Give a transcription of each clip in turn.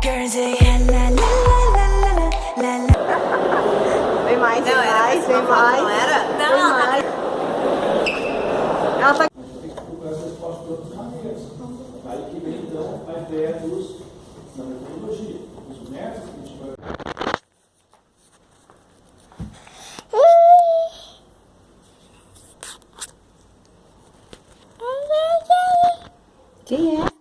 Guernsey, eh, la la la la la la la. Vem mais, vem mais, vem mais. Não era? Não, ela mais. Ela tá tem que procurar essa resposta de outras maneiras. Aí que vem então a ideia dos, da metodologia, dos métodos que a gente vai Quem é?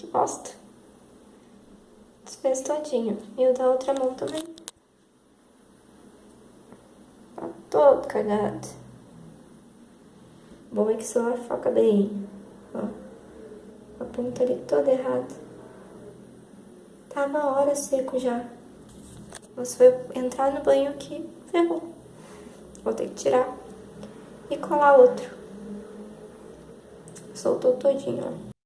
Que bosta. Desfez todinho. E o da outra mão também. Tá todo cagado. Bom é que o celular foca bem. Ó. A ponta ali toda errada. Tá na hora seco já. Mas foi entrar no banho que ferrou. Vou ter que tirar e colar outro. Soltou todinho, ó.